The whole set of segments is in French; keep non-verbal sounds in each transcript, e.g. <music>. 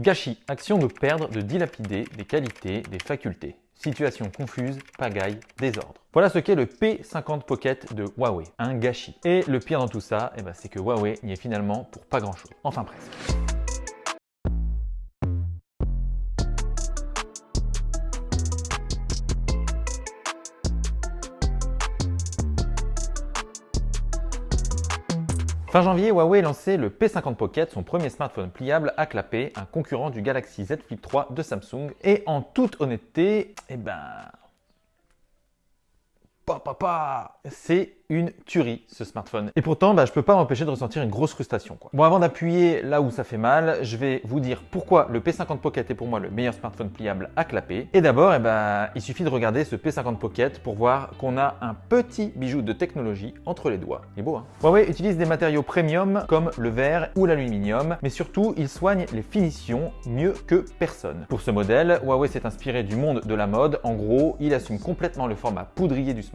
Gâchis, action de perdre, de dilapider des qualités, des facultés. Situation confuse, pagaille, désordre. Voilà ce qu'est le P50 Pocket de Huawei, un gâchis. Et le pire dans tout ça, eh ben, c'est que Huawei n'y est finalement pour pas grand chose. Enfin presque. Fin janvier, Huawei lançait le P50 Pocket, son premier smartphone pliable à clapper, un concurrent du Galaxy Z Flip 3 de Samsung. Et en toute honnêteté, eh ben... C'est une tuerie ce smartphone. Et pourtant, bah, je peux pas m'empêcher de ressentir une grosse frustration. Bon, avant d'appuyer là où ça fait mal, je vais vous dire pourquoi le P50 Pocket est pour moi le meilleur smartphone pliable à clapper. Et d'abord, eh ben, il suffit de regarder ce P50 Pocket pour voir qu'on a un petit bijou de technologie entre les doigts. Il est beau, hein Huawei utilise des matériaux premium comme le verre ou l'aluminium, mais surtout, il soigne les finitions mieux que personne. Pour ce modèle, Huawei s'est inspiré du monde de la mode. En gros, il assume complètement le format poudrier du smartphone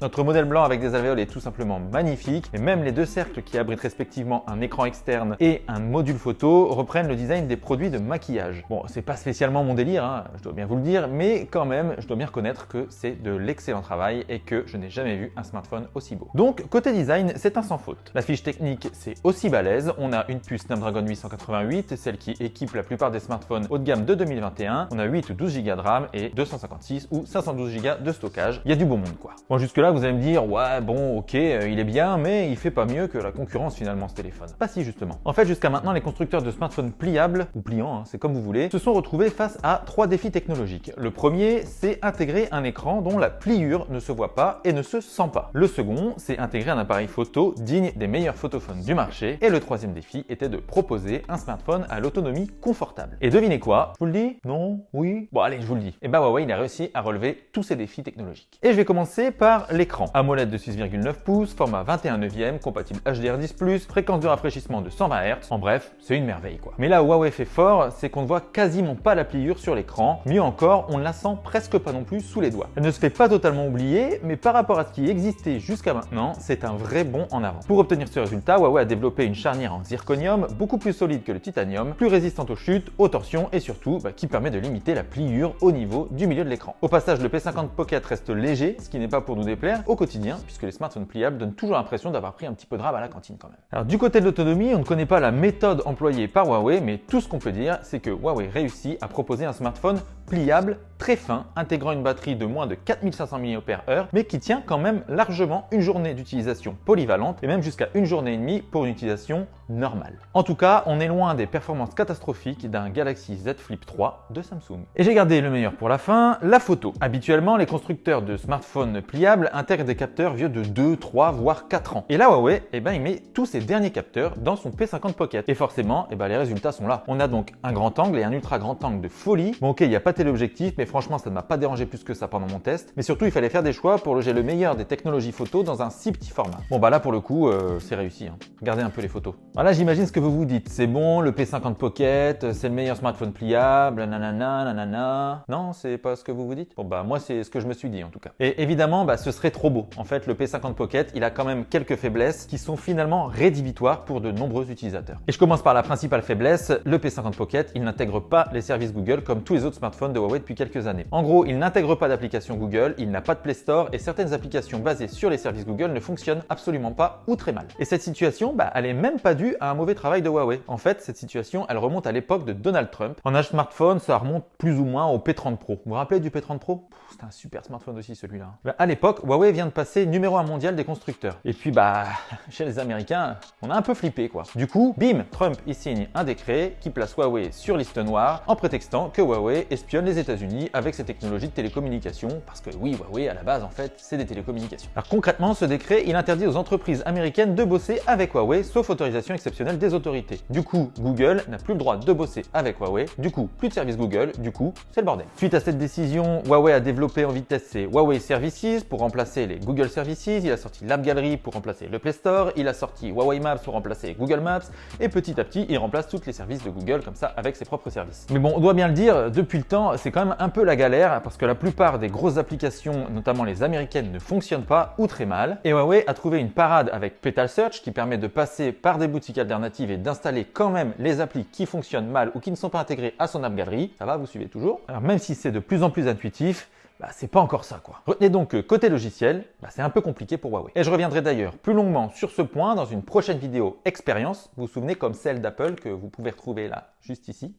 Notre modèle blanc avec des alvéoles est tout simplement magnifique et même les deux cercles qui abritent respectivement un écran externe et un module photo reprennent le design des produits de maquillage. Bon, c'est pas spécialement mon délire, hein, je dois bien vous le dire, mais quand même, je dois bien reconnaître que c'est de l'excellent travail et que je n'ai jamais vu un smartphone aussi beau. Donc, côté design, c'est un sans faute. La fiche technique, c'est aussi balèze. On a une puce Snapdragon 888, celle qui équipe la plupart des smartphones haut de gamme de 2021. On a 8 ou 12 Go de RAM et 256 ou 512 Go de stockage. Il y a du beau monde, Bon, jusque là, vous allez me dire, ouais, bon, ok, euh, il est bien, mais il fait pas mieux que la concurrence finalement ce téléphone. Pas si justement. En fait, jusqu'à maintenant, les constructeurs de smartphones pliables, ou pliants, hein, c'est comme vous voulez, se sont retrouvés face à trois défis technologiques. Le premier, c'est intégrer un écran dont la pliure ne se voit pas et ne se sent pas. Le second, c'est intégrer un appareil photo digne des meilleurs photophones du marché. Et le troisième défi était de proposer un smartphone à l'autonomie confortable. Et devinez quoi? Je vous le dis? Non? Oui? Bon allez, je vous le dis. Et bah Huawei, il a réussi à relever tous ces défis technologiques. Et je vais commencer par l'écran. AMOLED de 6,9 pouces, format 21 neuvième, compatible HDR10+, fréquence de rafraîchissement de 120 Hz. En bref, c'est une merveille quoi. Mais là où Huawei fait fort, c'est qu'on ne voit quasiment pas la pliure sur l'écran. Mieux encore, on ne la sent presque pas non plus sous les doigts. Elle ne se fait pas totalement oublier, mais par rapport à ce qui existait jusqu'à maintenant, c'est un vrai bond en avant. Pour obtenir ce résultat, Huawei a développé une charnière en zirconium beaucoup plus solide que le titanium, plus résistante aux chutes, aux torsions et surtout bah, qui permet de limiter la pliure au niveau du milieu de l'écran. Au passage, le P50 Pocket reste léger, ce qui n'est pas pour nous déplaire au quotidien, puisque les smartphones pliables donnent toujours l'impression d'avoir pris un petit peu de rab à la cantine quand même. Alors du côté de l'autonomie, on ne connaît pas la méthode employée par Huawei, mais tout ce qu'on peut dire, c'est que Huawei réussit à proposer un smartphone pliable, très fin, intégrant une batterie de moins de 4500 mAh, mais qui tient quand même largement une journée d'utilisation polyvalente et même jusqu'à une journée et demie pour une utilisation normale. En tout cas, on est loin des performances catastrophiques d'un Galaxy Z Flip 3 de Samsung. Et j'ai gardé le meilleur pour la fin, la photo. Habituellement, les constructeurs de smartphones pliables intègrent des capteurs vieux de 2, 3, voire 4 ans. Et là, Huawei, eh ben, il met tous ses derniers capteurs dans son P50 Pocket. Et forcément, eh ben, les résultats sont là. On a donc un grand angle et un ultra grand angle de folie. Bon ok, il n'y a pas téléobjectif, mais franchement, ça ne m'a pas dérangé plus que ça pendant mon test. Mais surtout, il fallait faire des choix pour loger le meilleur des technologies photo dans un si petit format. Bon bah là, pour le coup, euh, c'est réussi. Hein. Regardez un peu les photos. Voilà, j'imagine ce que vous vous dites. C'est bon, le P50 Pocket, c'est le meilleur smartphone pliable, nanana, nanana. Non, c'est pas ce que vous vous dites? Bon bah moi, c'est ce que je me suis dit en tout cas. Et évidemment, bah, ce serait trop beau. En fait, le P50 Pocket, il a quand même quelques faiblesses qui sont finalement rédhibitoires pour de nombreux utilisateurs. Et je commence par la principale faiblesse, le P50 Pocket, il n'intègre pas les services Google comme tous les autres smartphones de Huawei depuis quelques années. En gros, il n'intègre pas d'application Google, il n'a pas de Play Store et certaines applications basées sur les services Google ne fonctionnent absolument pas ou très mal. Et cette situation, bah, elle est même pas due à un mauvais travail de Huawei. En fait, cette situation, elle remonte à l'époque de Donald Trump. En âge smartphone, ça remonte plus ou moins au P30 Pro. Vous vous rappelez du P30 Pro? C'était un super smartphone aussi celui-là. Bah, à l'époque, Huawei vient de passer numéro 1 mondial des constructeurs. Et puis bah, <laughs> chez les Américains, on a un peu flippé quoi. Du coup, bim, Trump il signe un décret qui place Huawei sur liste noire en prétextant que Huawei espionne les États-Unis avec ses technologies de télécommunication parce que oui, Huawei à la base en fait, c'est des télécommunications. Alors concrètement, ce décret, il interdit aux entreprises américaines de bosser avec Huawei sauf autorisation exceptionnelle des autorités. Du coup, Google n'a plus le droit de bosser avec Huawei. Du coup, plus de service Google. Du coup, c'est le bordel. Suite à cette décision, Huawei a développé en vitesse ses Huawei Services pour remplacer les Google Services. Il a sorti l'App Gallery pour remplacer le Play Store. Il a sorti Huawei Maps pour remplacer Google Maps. Et petit à petit, il remplace tous les services de Google comme ça avec ses propres services. Mais bon, on doit bien le dire, depuis le temps, C'est quand même un peu la galère parce que la plupart des grosses applications, notamment les américaines, ne fonctionnent pas ou très mal. Et Huawei a trouvé une parade avec Petal Search qui permet de passer par des boutiques alternatives et d'installer quand même les applis qui fonctionnent mal ou qui ne sont pas intégrées à son App Gallery. Ça va, vous suivez toujours Alors même si c'est de plus en plus intuitif, bah, c'est pas encore ça quoi. Retenez donc que côté logiciel, bah, c'est un peu compliqué pour Huawei. Et je reviendrai d'ailleurs plus longuement sur ce point dans une prochaine vidéo expérience, vous vous souvenez comme celle d'Apple que vous pouvez retrouver là, juste ici.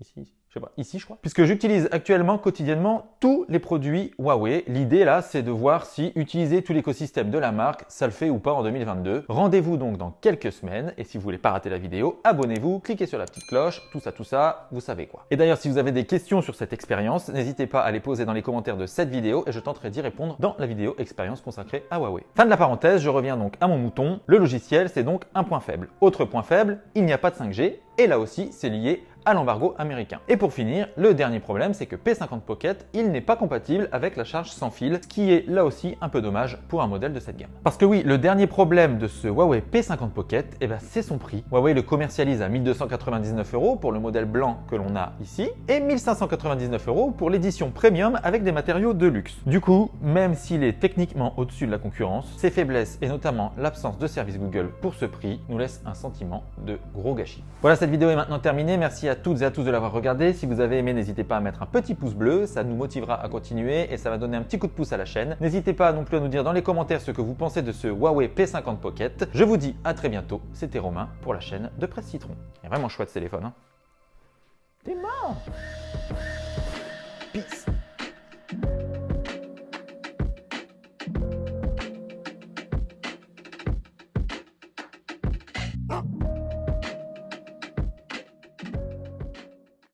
Ici, je sais pas, ici je crois. Puisque j'utilise actuellement quotidiennement tous les produits Huawei. L'idée là, c'est de voir si utiliser tout l'écosystème de la marque, ça le fait ou pas en 2022. Rendez-vous donc dans quelques semaines et si vous voulez pas rater la vidéo, abonnez-vous, cliquez sur la petite cloche, tout ça, tout ça, vous savez quoi. Et d'ailleurs, si vous avez des questions sur cette expérience, n'hésitez pas à les poser dans les commentaires de cette vidéo et je tenterai d'y répondre dans la vidéo expérience consacrée à Huawei. Fin de la parenthèse, je reviens donc à mon mouton. Le logiciel, c'est donc un point faible. Autre point faible, il n'y a pas de 5G et là aussi, c'est lié à l'embargo américain. Et pour finir, le dernier problème, c'est que P50 Pocket, il n'est pas compatible avec la charge sans fil, ce qui est là aussi un peu dommage pour un modèle de cette gamme. Parce que oui, le dernier problème de ce Huawei P50 Pocket, eh ben, c'est son prix. Huawei le commercialise à 1299 euros pour le modèle blanc que l'on a ici, et 1599 euros pour l'édition premium avec des matériaux de luxe. Du coup, même s'il est techniquement au-dessus de la concurrence, ses faiblesses et notamment l'absence de service Google pour ce prix nous laissent un sentiment de gros gâchis. Voilà, cette vidéo est maintenant terminée. Merci à toutes et à tous de l'avoir regardé. Si vous avez aimé, n'hésitez pas à mettre un petit pouce bleu, ça nous motivera à continuer et ça va donner un petit coup de pouce à la chaîne. N'hésitez pas non plus à nous dire dans les commentaires ce que vous pensez de ce Huawei P50 Pocket. Je vous dis à très bientôt, c'était Romain pour la chaîne de Presse Citron. Il est vraiment chouette ce téléphone. Hein T'es mort Peace